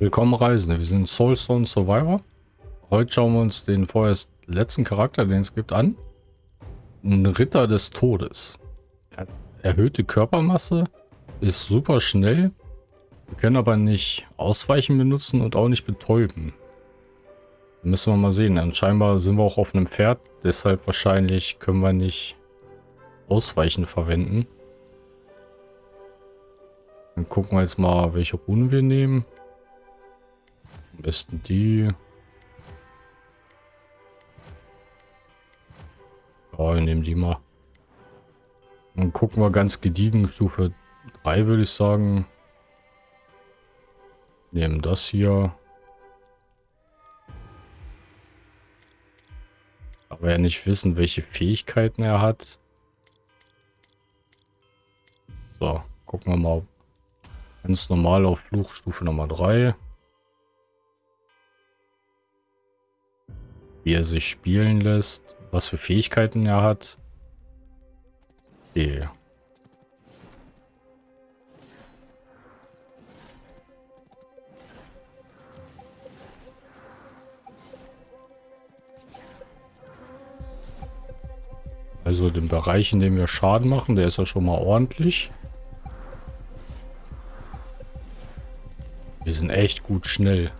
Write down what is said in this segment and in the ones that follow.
Willkommen Reisende, wir sind Soulstone Survivor. Heute schauen wir uns den vorerst letzten Charakter, den es gibt, an. Ein Ritter des Todes. Er erhöhte Körpermasse, ist super schnell. Wir können aber nicht Ausweichen benutzen und auch nicht betäuben. müssen wir mal sehen. Und scheinbar sind wir auch auf einem Pferd, deshalb wahrscheinlich können wir nicht Ausweichen verwenden. Dann gucken wir jetzt mal, welche Runen wir nehmen. Am besten die. Ja, wir nehmen die mal. Dann gucken wir ganz gediegen. Stufe 3 würde ich sagen. Nehmen das hier. Aber ja nicht wissen, welche Fähigkeiten er hat. So, gucken wir mal. Ganz normal auf Fluchstufe Nummer 3. wie er sich spielen lässt, was für Fähigkeiten er hat. Okay. Also den Bereich, in dem wir Schaden machen, der ist ja schon mal ordentlich. Wir sind echt gut schnell.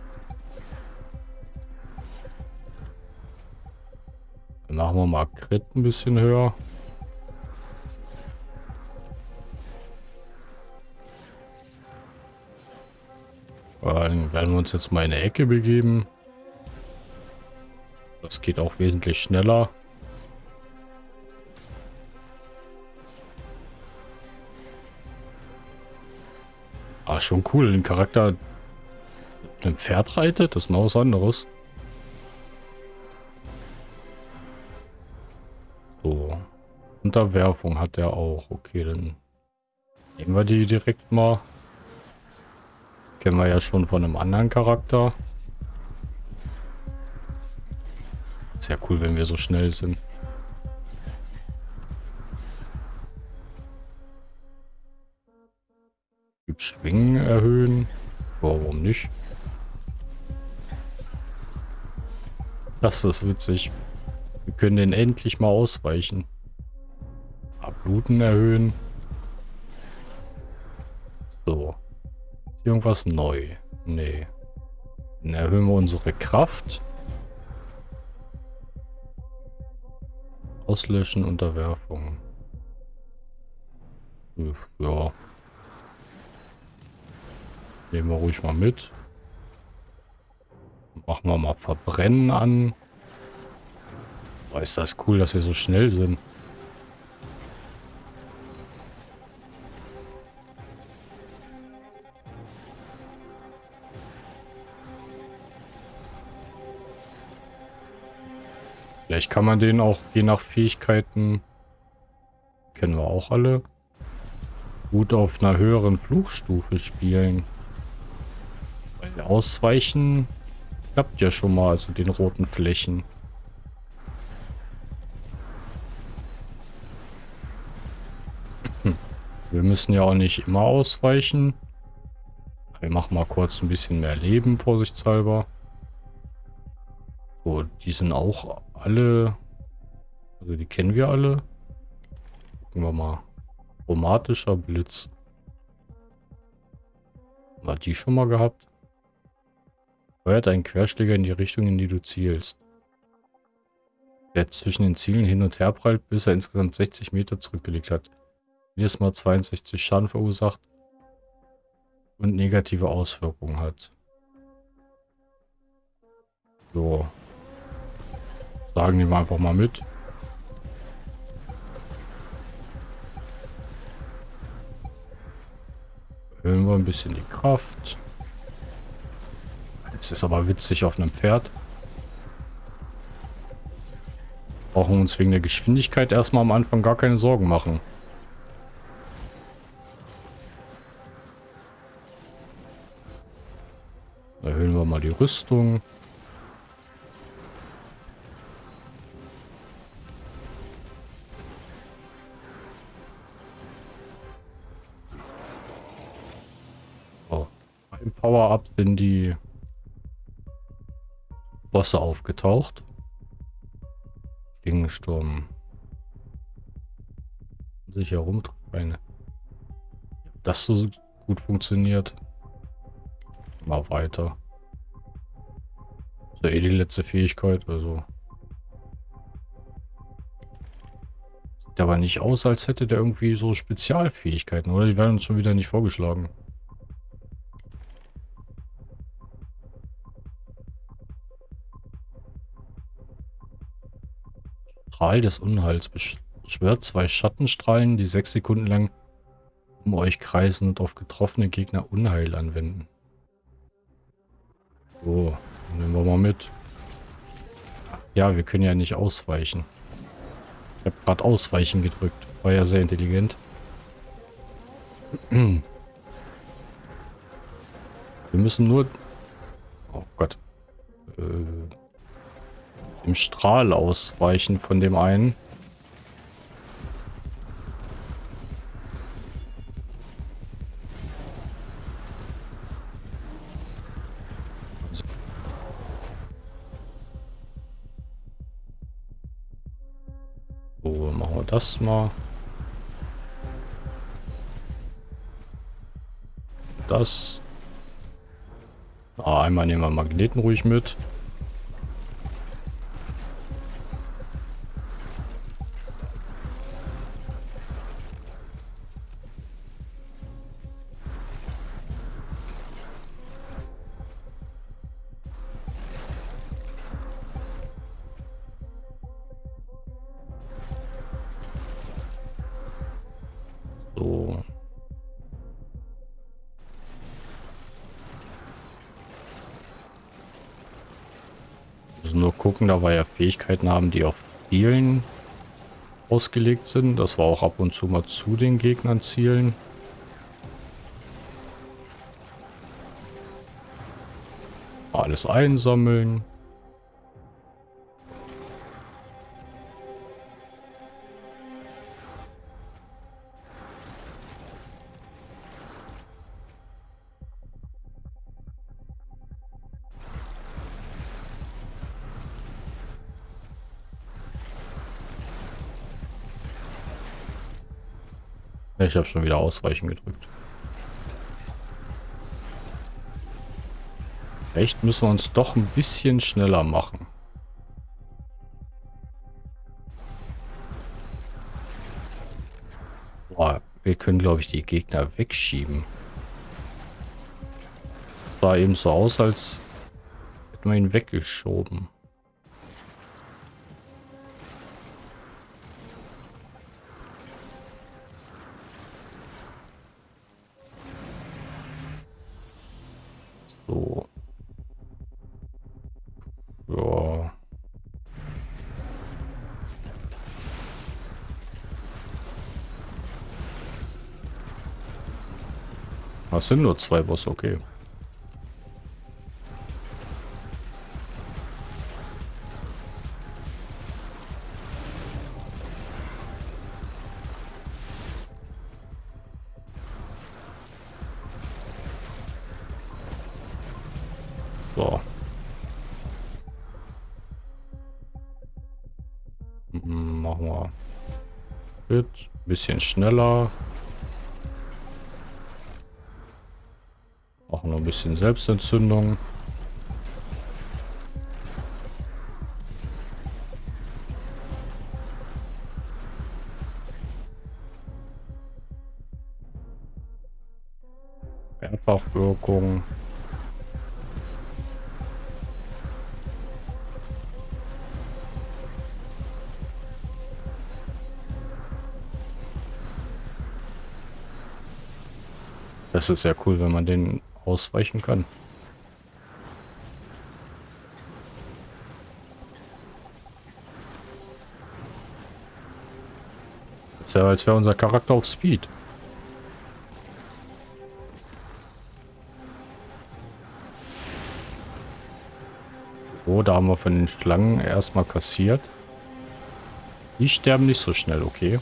Machen wir mal Crit ein bisschen höher. Dann werden wir uns jetzt mal in eine Ecke begeben. Das geht auch wesentlich schneller. Ah, schon cool. Ein Charakter mit einem Pferd reitet, das ist mal was anderes. Unterwerfung hat er auch. Okay, dann nehmen wir die direkt mal. Kennen wir ja schon von einem anderen Charakter. Sehr cool, wenn wir so schnell sind. Schwingen erhöhen. Warum nicht? Das ist witzig. Wir können den endlich mal ausweichen. Bluten erhöhen. So. Ist irgendwas neu? Nee. Dann erhöhen wir unsere Kraft. Auslöschen, Unterwerfung. Ja. Nehmen wir ruhig mal mit. Machen wir mal Verbrennen an. Boah, ist das cool, dass wir so schnell sind. Vielleicht kann man den auch je nach Fähigkeiten, kennen wir auch alle, gut auf einer höheren Fluchstufe spielen. Weil Ausweichen klappt ja schon mal, also den roten Flächen. Wir müssen ja auch nicht immer ausweichen. Wir machen mal kurz ein bisschen mehr Leben, vorsichtshalber. So, die sind auch alle, also die kennen wir alle. Gucken wir mal. Chromatischer Blitz. War die schon mal gehabt? Feuert einen Querschläger in die Richtung, in die du zielst. Der zwischen den Zielen hin und her prallt, bis er insgesamt 60 Meter zurückgelegt hat. Jedes Mal 62 Schaden verursacht und negative Auswirkungen hat. So, Sagen die mal einfach mal mit. Erhöhen wir ein bisschen die Kraft. Jetzt ist aber witzig auf einem Pferd. Brauchen wir uns wegen der Geschwindigkeit erstmal am Anfang gar keine Sorgen machen. Erhöhen wir mal die Rüstung. Sind die Bosse aufgetaucht. Klingensturm. Sich herumtreiben. Das so gut funktioniert. Mal weiter. Ja eh die letzte Fähigkeit, also. Sieht aber nicht aus, als hätte der irgendwie so Spezialfähigkeiten, oder? Die werden uns schon wieder nicht vorgeschlagen. Strahl des Unheils beschwört zwei Schattenstrahlen, die sechs Sekunden lang um euch kreisen und auf getroffene Gegner Unheil anwenden. So, nehmen wir mal mit. Ja, wir können ja nicht ausweichen. Ich habe gerade Ausweichen gedrückt. War ja sehr intelligent. Wir müssen nur... Oh Gott. Äh, dem Strahl ausweichen von dem einen. So, machen wir das mal. Das. Ah, einmal nehmen wir Magneten ruhig mit. Gucken, da wir ja Fähigkeiten haben, die auf Zielen ausgelegt sind, dass wir auch ab und zu mal zu den Gegnern zielen. Alles einsammeln. Ich habe schon wieder Ausweichen gedrückt. Echt müssen wir uns doch ein bisschen schneller machen. Boah, wir können, glaube ich, die Gegner wegschieben. Es sah eben so aus, als hätten wir ihn weggeschoben. Das sind nur zwei Bosse, okay. So. Hm, machen wir. Ein bisschen schneller. Bisschen Selbstentzündung. Mehrfachwirkung. Das ist ja cool, wenn man den ausweichen kann. Das ist ja, als wäre unser Charakter auf Speed. So, da haben wir von den Schlangen erstmal kassiert. Die sterben nicht so schnell, okay.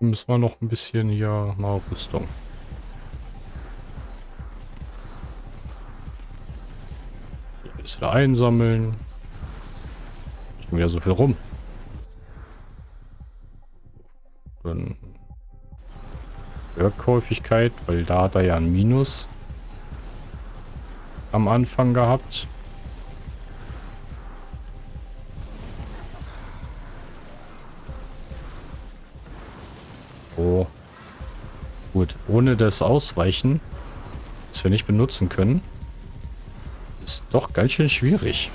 Müssen wir noch ein bisschen hier mal Rüstung. Bisschen einsammeln. Schon wieder so viel rum. Dann Workhäufigkeit, weil da hat er ja ein Minus am Anfang gehabt. Oh. Gut, ohne das Ausweichen, das wir nicht benutzen können, doch ganz schön schwierig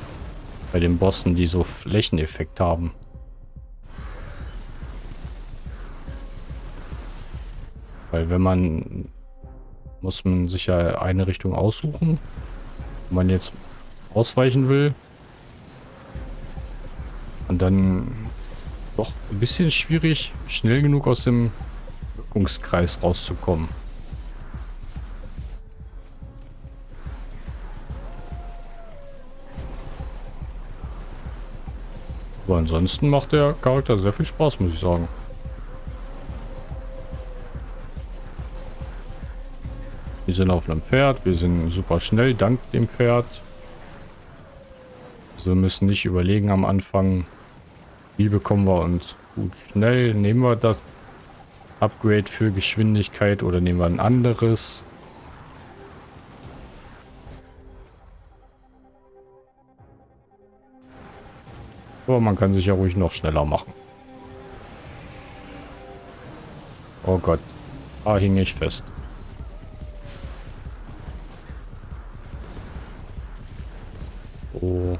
bei den Bossen, die so Flächeneffekt haben. Weil wenn man muss man sich ja eine Richtung aussuchen. Wenn man jetzt ausweichen will. Und dann doch ein bisschen schwierig, schnell genug aus dem Wirkungskreis rauszukommen. Ansonsten macht der Charakter sehr viel Spaß, muss ich sagen. Wir sind auf einem Pferd, wir sind super schnell dank dem Pferd. Also müssen nicht überlegen am Anfang, wie bekommen wir uns gut schnell. Nehmen wir das Upgrade für Geschwindigkeit oder nehmen wir ein anderes. Aber man kann sich ja ruhig noch schneller machen. Oh Gott, da hing ich fest. Oh.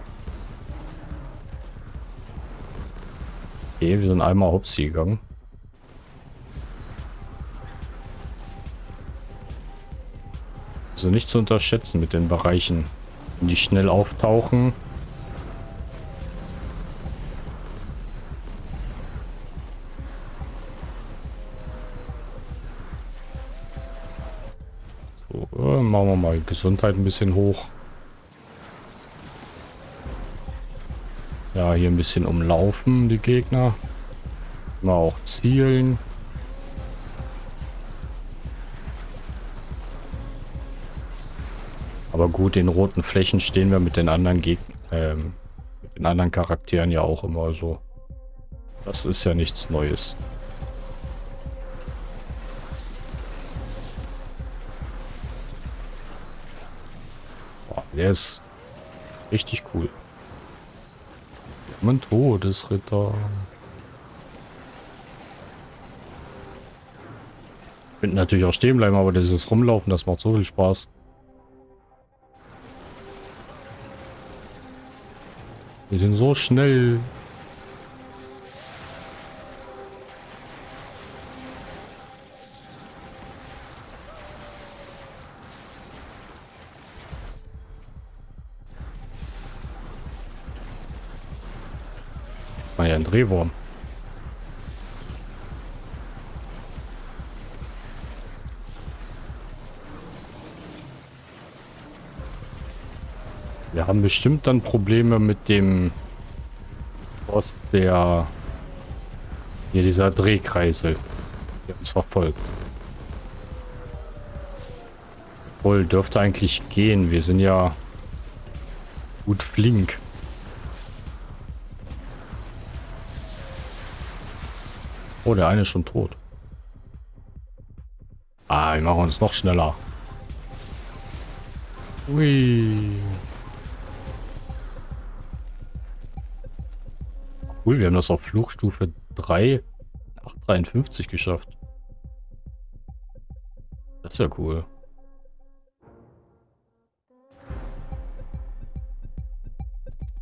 Okay, wir sind einmal hops gegangen. Also nicht zu unterschätzen mit den Bereichen, die schnell auftauchen. Gesundheit ein bisschen hoch. Ja, hier ein bisschen umlaufen, die Gegner. Mal auch zielen. Aber gut, in roten Flächen stehen wir mit den anderen Gegnern, ähm, mit den anderen Charakteren ja auch immer so. Das ist ja nichts Neues. Der ist richtig cool. Mein Todesritter. Könnten natürlich auch stehen bleiben, aber dieses Rumlaufen, das macht so viel Spaß. Wir sind so schnell. Drehwurm. Wir haben bestimmt dann Probleme mit dem Boss, der hier dieser Drehkreisel, der uns verfolgt. Wohl dürfte eigentlich gehen. Wir sind ja gut flink. Oh, der eine ist schon tot. Ah, wir machen uns noch schneller. Ui. Cool, wir haben das auf Fluchstufe 3, 853 geschafft. Das ist ja cool.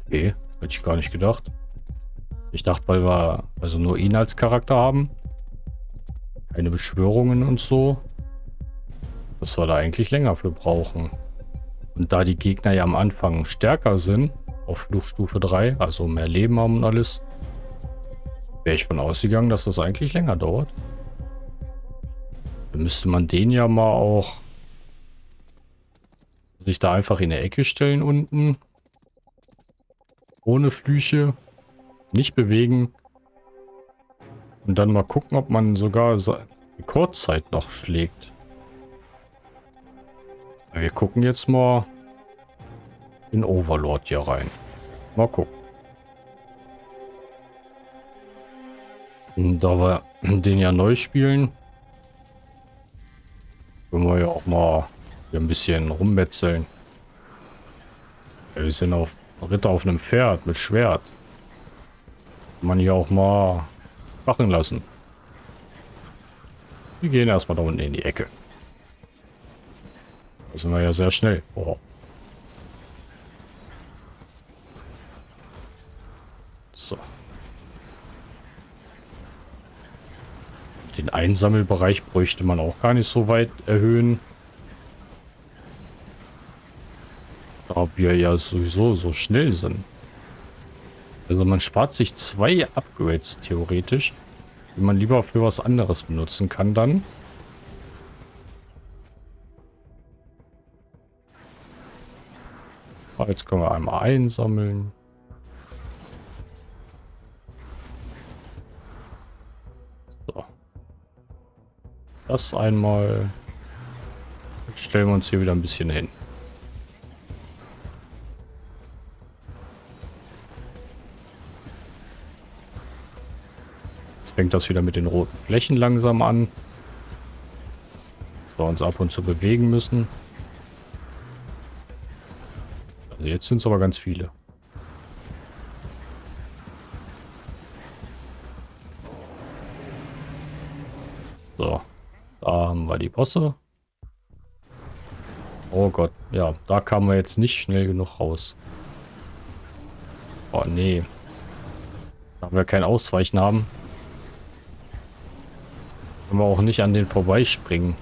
Okay, hätte ich gar nicht gedacht. Ich dachte, weil wir also nur ihn als Charakter haben. Keine Beschwörungen und so. Dass wir da eigentlich länger für brauchen. Und da die Gegner ja am Anfang stärker sind, auf Fluchstufe 3, also mehr Leben haben und alles, wäre ich von ausgegangen, dass das eigentlich länger dauert. Dann müsste man den ja mal auch sich da einfach in der Ecke stellen unten. Ohne Flüche. Nicht bewegen. Und dann mal gucken, ob man sogar Rekordzeit noch schlägt. Wir gucken jetzt mal, in Overlord hier rein. Mal gucken. Da wir den ja neu spielen, können wir ja auch mal ein bisschen rummetzeln. Wir sind auf Ritter auf einem Pferd mit Schwert. Man hier auch mal machen lassen. Wir gehen erstmal da unten in die Ecke. Da sind wir ja sehr schnell. Oh. So. Den Einsammelbereich bräuchte man auch gar nicht so weit erhöhen. Da wir ja sowieso so schnell sind. Also man spart sich zwei Upgrades theoretisch, die man lieber für was anderes benutzen kann dann. Ah, jetzt können wir einmal einsammeln. So. Das einmal. Jetzt stellen wir uns hier wieder ein bisschen hin. Fängt das wieder mit den roten Flächen langsam an. Dass wir uns ab und zu bewegen müssen. Also jetzt sind es aber ganz viele. So, da haben wir die Bosse. Oh Gott, ja, da kamen wir jetzt nicht schnell genug raus. Oh nee. Da wir kein Ausweichen haben, können wir auch nicht an den vorbeispringen.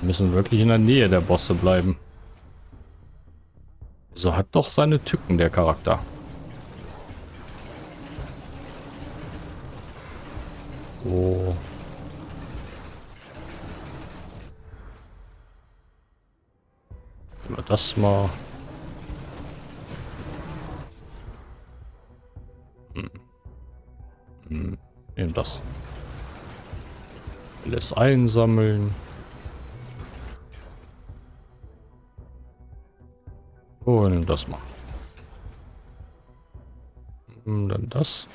Wir müssen wirklich in der Nähe der Bosse bleiben. So hat doch seine Tücken, der Charakter. So. Das mal das. Alles einsammeln. Und das mal. Und dann das.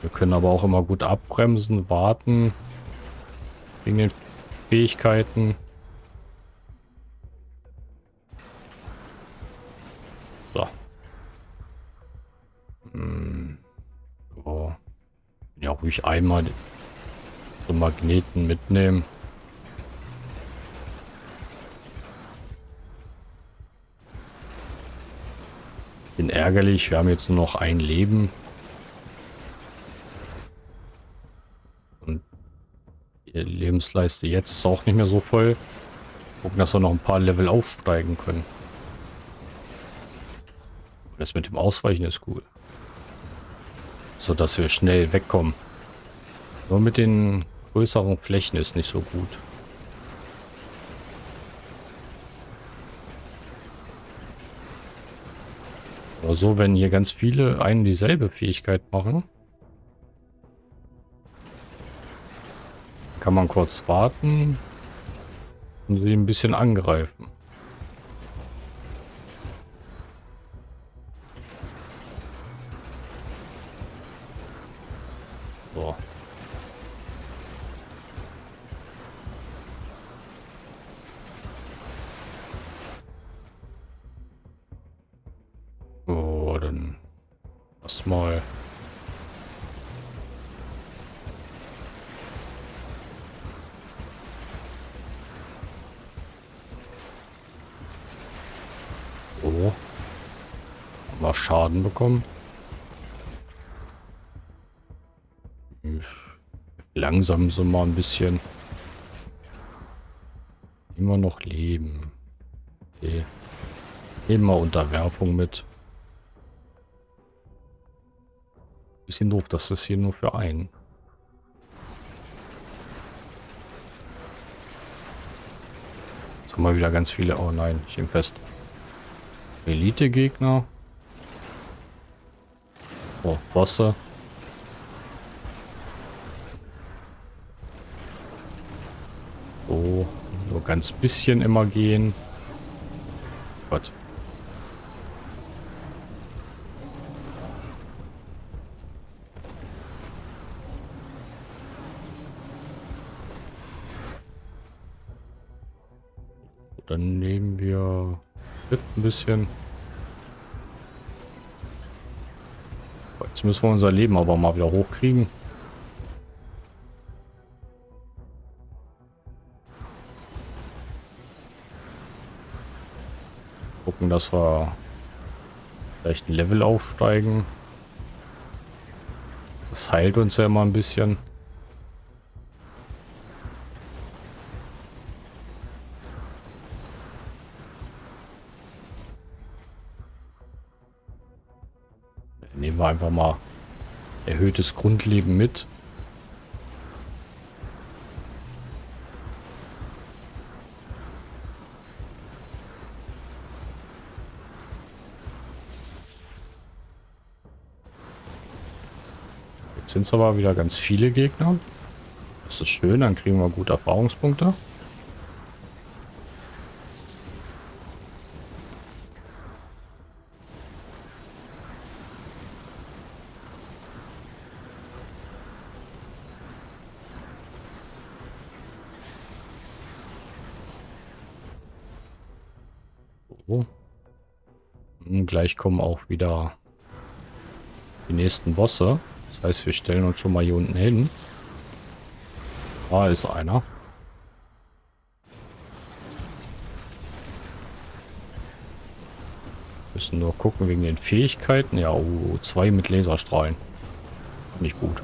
Wir können aber auch immer gut abbremsen, warten. Wegen den Fähigkeiten. Ruhig einmal so Magneten mitnehmen. Bin ärgerlich, wir haben jetzt nur noch ein Leben. Und die Lebensleiste jetzt ist auch nicht mehr so voll. Gucken, dass wir noch ein paar Level aufsteigen können. Das mit dem Ausweichen ist cool. So dass wir schnell wegkommen. Nur mit den größeren Flächen ist nicht so gut. Aber so, wenn hier ganz viele einen dieselbe Fähigkeit machen, kann man kurz warten und sie ein bisschen angreifen. Wir Schaden bekommen? Langsam so mal ein bisschen. Immer noch leben. Okay. Immer Unterwerfung mit. Bisschen doof, dass das hier nur für einen. Jetzt haben wir wieder ganz viele. Oh nein, ich bin fest. Elite-Gegner. Oh, Wasser. So, nur ganz bisschen immer gehen. Gott. Dann nehmen wir ein bisschen. Jetzt müssen wir unser Leben aber mal wieder hochkriegen. Gucken, dass wir vielleicht ein Level aufsteigen. Das heilt uns ja immer ein bisschen. Einfach mal erhöhtes Grundleben mit. Jetzt sind es aber wieder ganz viele Gegner. Das ist schön, dann kriegen wir gut Erfahrungspunkte. Und gleich kommen auch wieder die nächsten Bosse. Das heißt, wir stellen uns schon mal hier unten hin. Da ist einer. Müssen nur gucken wegen den Fähigkeiten. Ja, oh, zwei mit Laserstrahlen. Nicht gut.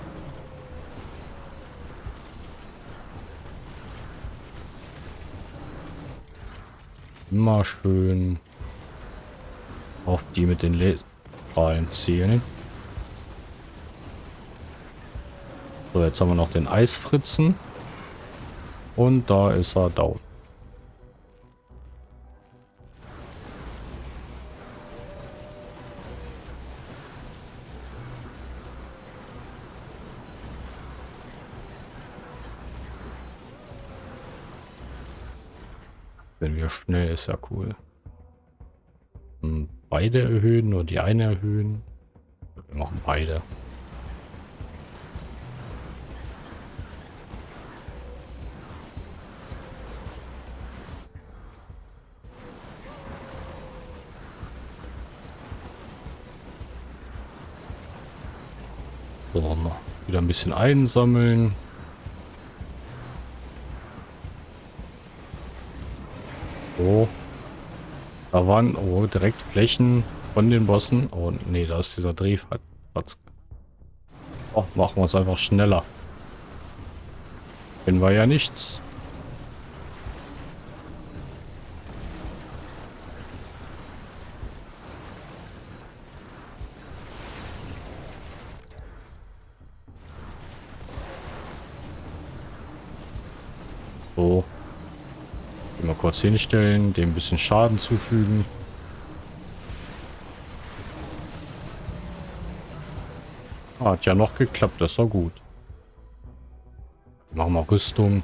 Immer schön auf die mit den Laserstrahlen zielen. So, jetzt haben wir noch den Eisfritzen. Und da ist er down. Wir schnell ist ja cool. Hm, beide erhöhen, nur die eine erhöhen. Wir machen beide. So, wieder ein bisschen einsammeln. Da waren oh, direkt Flächen von den Bossen. Oh, nee, da ist dieser Drehplatz. Oh, machen wir es einfach schneller. Kennen wir ja nichts. So. Kurz hinstellen, dem ein bisschen Schaden zufügen. Hat ja noch geklappt, das war gut. Machen wir Rüstung.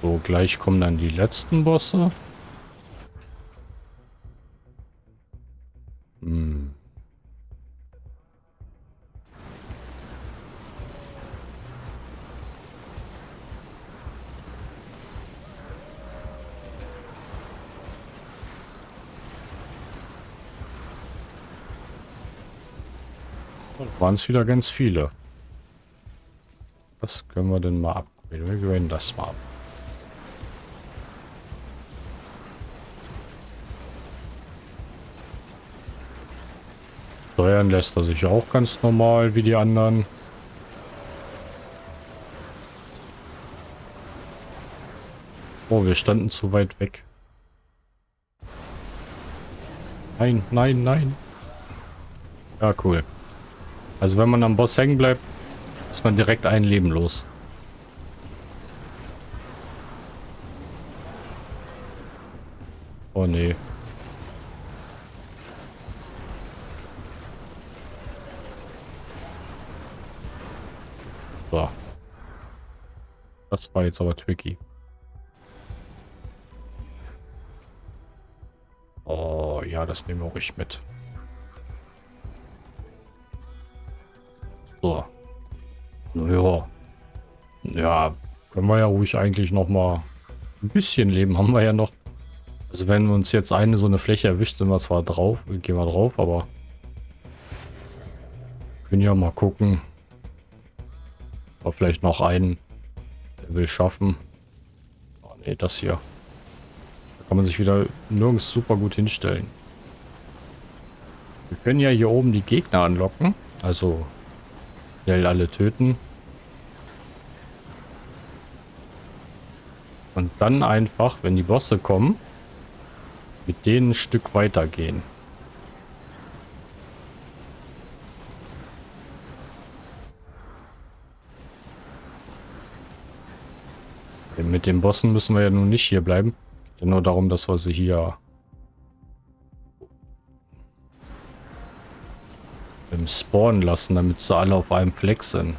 So, gleich kommen dann die letzten Bosse. Waren es wieder ganz viele. Was können wir denn mal abgraden? Wir gewählen das mal ab. Steuern lässt er sich auch ganz normal wie die anderen. Oh, wir standen zu weit weg. Nein, nein, nein. Ja, cool. Also wenn man am Boss hängen bleibt, ist man direkt ein Leben los. Oh nee. So. Das war jetzt aber tricky. Oh ja, das nehmen wir ruhig mit. Können wir ja ruhig eigentlich noch mal ein bisschen leben. Haben wir ja noch. Also wenn uns jetzt eine so eine Fläche erwischt, sind wir zwar drauf, gehen wir drauf, aber können ja mal gucken. Oder vielleicht noch einen, der will schaffen. Oh ne, das hier. Da kann man sich wieder nirgends super gut hinstellen. Wir können ja hier oben die Gegner anlocken. Also schnell alle töten. Und dann einfach, wenn die Bosse kommen, mit denen ein Stück weitergehen. Mit den Bossen müssen wir ja nun nicht hier bleiben. Ja nur darum, dass wir sie hier im Spawn lassen, damit sie alle auf einem Fleck sind.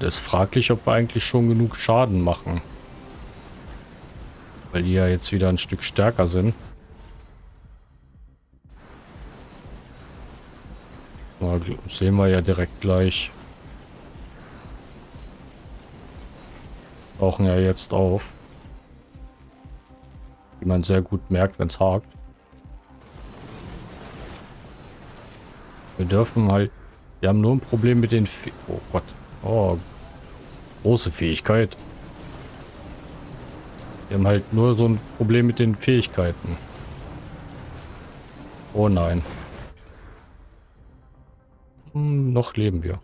Und es ist fraglich, ob wir eigentlich schon genug Schaden machen. Weil die ja jetzt wieder ein Stück stärker sind. Na, sehen wir ja direkt gleich. Tauchen ja jetzt auf. Wie man sehr gut merkt, wenn es hakt. Wir dürfen halt... Wir haben nur ein Problem mit den... Fe oh Gott. Oh. Große Fähigkeit. Wir haben halt nur so ein Problem mit den Fähigkeiten. Oh nein. Hm, noch leben wir.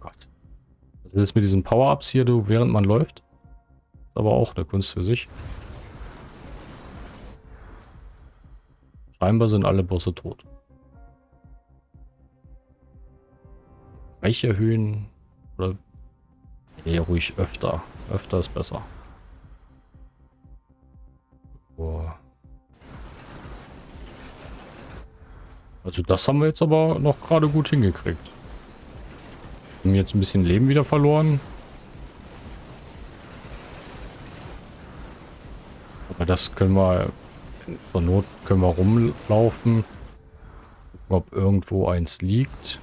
Gott. Was ist mit diesen Power-Ups hier, du, während man läuft? Ist aber auch eine Kunst für sich. Scheinbar sind alle Bosse tot. Reich erhöhen oder eher ruhig öfter. Öfter ist besser. Boah. Also das haben wir jetzt aber noch gerade gut hingekriegt. Haben jetzt ein bisschen Leben wieder verloren. Aber das können wir, zur Not können wir rumlaufen. Gucken, ob irgendwo eins liegt.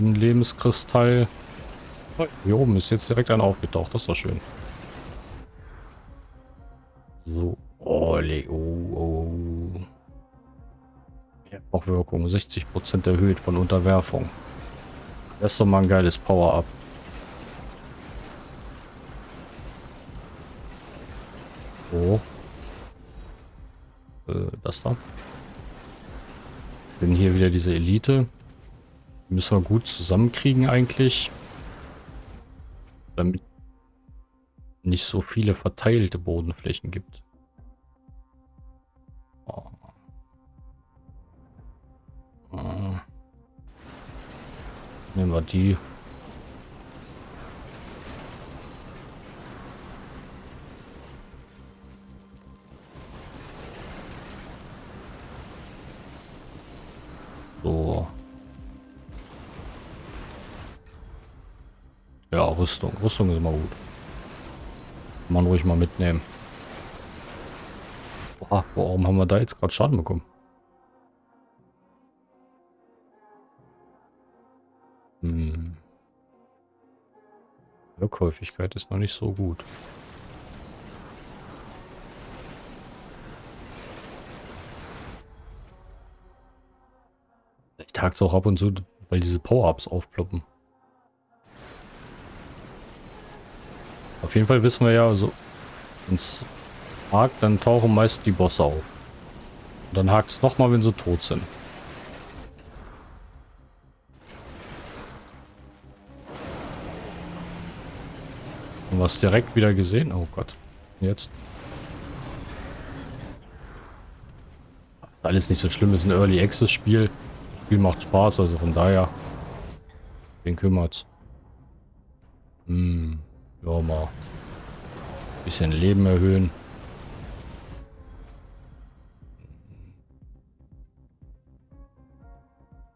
Ein Lebenskristall. Hier oben ist jetzt direkt einer aufgetaucht. Das ist doch schön. So. Oh, oh, oh. Wirkung 60% erhöht von Unterwerfung. Das ist doch mal ein geiles Power-Up. So. Äh, das da. Bin hier wieder diese Elite. Müssen wir gut zusammenkriegen eigentlich. Damit nicht so viele verteilte Bodenflächen gibt. Oh. Oh. Nehmen wir die. Ja, Rüstung. Rüstung ist immer gut. Kann man ruhig mal mitnehmen. Boah, warum haben wir da jetzt gerade Schaden bekommen? Hm. Wirkhäufigkeit ist noch nicht so gut. Ich tag es auch ab und zu, weil diese Power-Ups aufploppen. Auf jeden Fall wissen wir ja, so es hakt, dann tauchen meist die Bosse auf. Und dann hakt es nochmal, wenn sie tot sind. Und was direkt wieder gesehen? Oh Gott. Jetzt. ist alles nicht so schlimm. ist ein Early Access Spiel. Das Spiel macht Spaß, also von daher. Wen kümmert's? Hm. Ja, mal. ein Bisschen Leben erhöhen.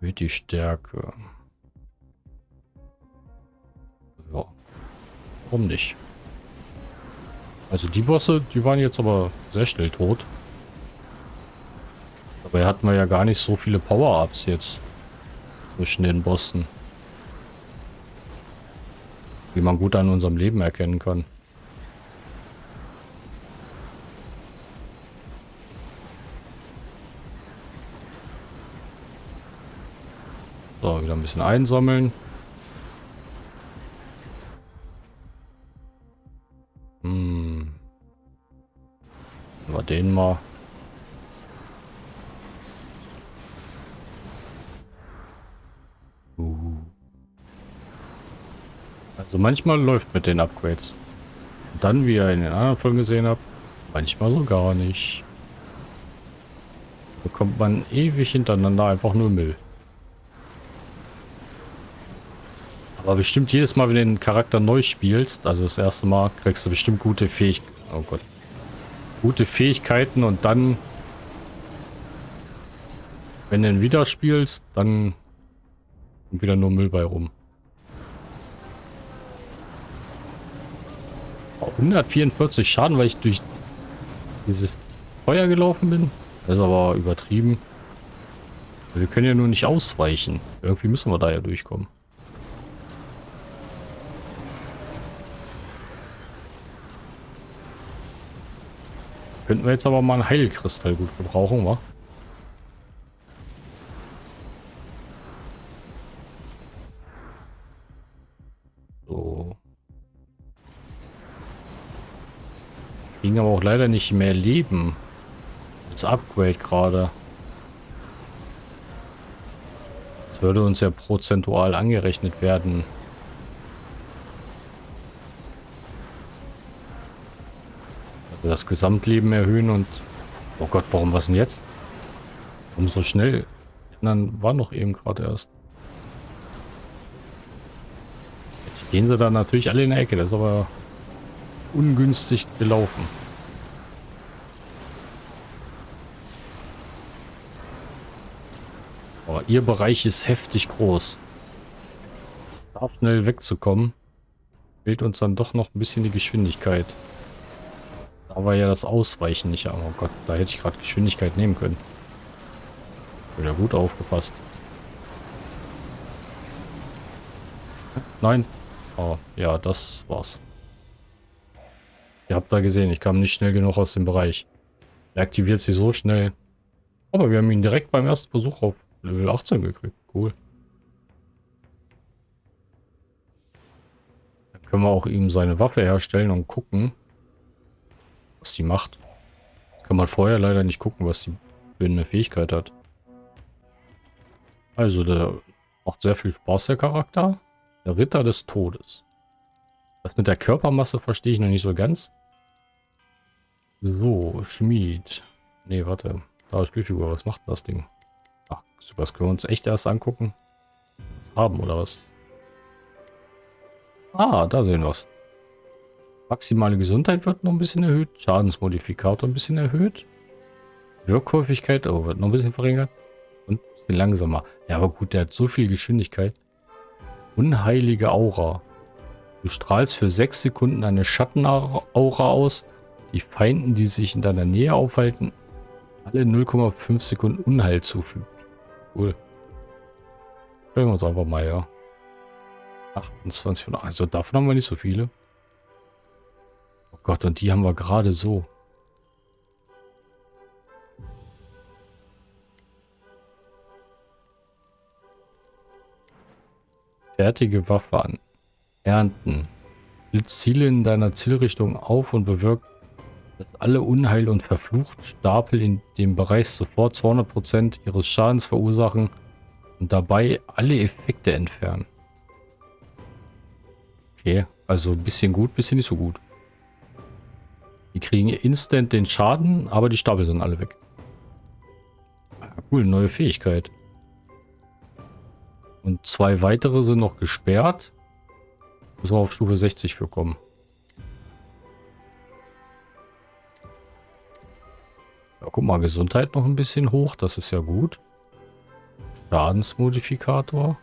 Erhöht die Stärke. Ja. Warum nicht? Also die Bosse, die waren jetzt aber sehr schnell tot. Dabei hatten wir ja gar nicht so viele Power-Ups jetzt zwischen den Bossen. Wie man gut an unserem Leben erkennen kann. So, wieder ein bisschen einsammeln. Hm. Mal den mal. Also manchmal läuft mit den Upgrades. Und dann, wie ihr in den anderen Folgen gesehen habt, manchmal so gar nicht. Bekommt man ewig hintereinander einfach nur Müll. Aber bestimmt jedes Mal, wenn du den Charakter neu spielst, also das erste Mal, kriegst du bestimmt gute Fähigkeiten. Oh Gott. Gute Fähigkeiten und dann, wenn du ihn wieder spielst, dann wieder nur Müll bei rum. 144 Schaden, weil ich durch dieses Feuer gelaufen bin. Das ist aber übertrieben. Wir können ja nur nicht ausweichen. Irgendwie müssen wir da ja durchkommen. Könnten wir jetzt aber mal einen Heilkristall gut gebrauchen, wa? Ging aber auch leider nicht mehr Leben. Als Upgrade gerade. Das würde uns ja prozentual angerechnet werden. das Gesamtleben erhöhen und... Oh Gott, warum was denn jetzt? Warum so schnell? Dann war noch eben gerade erst. Jetzt stehen sie da natürlich alle in der Ecke. Das ist aber ungünstig gelaufen. Aber ihr Bereich ist heftig groß. Da schnell wegzukommen, fehlt uns dann doch noch ein bisschen die Geschwindigkeit. Aber ja das Ausweichen nicht. Oh Gott, da hätte ich gerade Geschwindigkeit nehmen können. Wieder gut aufgepasst. Nein. Oh, ja, das war's. Ihr habt da gesehen, ich kam nicht schnell genug aus dem Bereich. Er aktiviert sie so schnell. Aber wir haben ihn direkt beim ersten Versuch auf Level 18 gekriegt. Cool. Dann können wir auch ihm seine Waffe herstellen und gucken, was die macht. Kann man vorher leider nicht gucken, was die für eine Fähigkeit hat. Also, der macht sehr viel Spaß, der Charakter. Der Ritter des Todes. Das mit der Körpermasse verstehe ich noch nicht so ganz. So, Schmied. Nee, warte. Da ist Spielfigur. Was macht das Ding? Ach, das können wir uns echt erst angucken. Was haben, oder was? Ah, da sehen wir es. Maximale Gesundheit wird noch ein bisschen erhöht. Schadensmodifikator ein bisschen erhöht. Wirkhäufigkeit oh, wird noch ein bisschen verringert. Und ein bisschen langsamer. Ja, aber gut, der hat so viel Geschwindigkeit. Unheilige Aura. Du strahlst für 6 Sekunden eine Schattenaura aus. Die Feinden, die sich in deiner Nähe aufhalten, alle 0,5 Sekunden Unheil zufügt. Cool. Stellen wir uns einfach mal, ja. 28 von... Also davon haben wir nicht so viele. Gott, und die haben wir gerade so. Fertige Waffe an. Ernten. Ziele in deiner Zielrichtung auf und bewirkt, dass alle Unheil und Verfluchtstapel in dem Bereich sofort 200% ihres Schadens verursachen und dabei alle Effekte entfernen. Okay, also ein bisschen gut, ein bisschen nicht so gut. Die kriegen instant den Schaden, aber die Stapel sind alle weg. Ah, cool, neue Fähigkeit. Und zwei weitere sind noch gesperrt. Muss man auf Stufe 60 für kommen. Ja, guck mal, Gesundheit noch ein bisschen hoch. Das ist ja gut. Schadensmodifikator.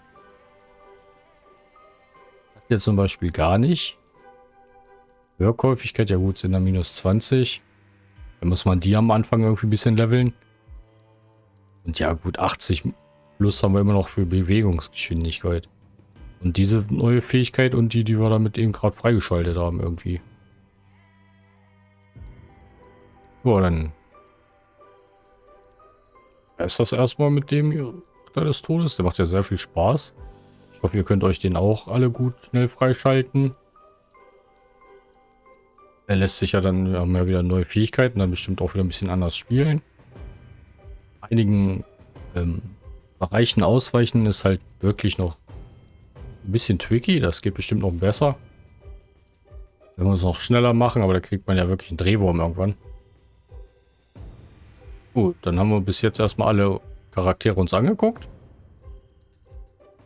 Hat jetzt zum Beispiel gar nicht. Hörkäufigkeit, ja gut, sind da minus 20. Dann muss man die am Anfang irgendwie ein bisschen leveln. Und ja gut, 80 plus haben wir immer noch für Bewegungsgeschwindigkeit. Und diese neue Fähigkeit und die, die wir damit eben gerade freigeschaltet haben irgendwie. So, dann ist das erstmal mit dem Ritter des Todes. Der macht ja sehr viel Spaß. Ich hoffe, ihr könnt euch den auch alle gut schnell freischalten. Er lässt sich ja dann, wir haben ja wieder neue Fähigkeiten, dann bestimmt auch wieder ein bisschen anders spielen. Einigen ähm, Bereichen ausweichen ist halt wirklich noch ein bisschen tricky. Das geht bestimmt noch besser. Wenn wir es noch schneller machen, aber da kriegt man ja wirklich einen Drehwurm irgendwann. Gut, dann haben wir bis jetzt erstmal alle Charaktere uns angeguckt.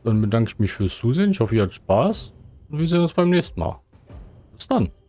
Dann bedanke ich mich fürs Zusehen. Ich hoffe, ihr habt Spaß. Und wir sehen uns beim nächsten Mal. Bis dann.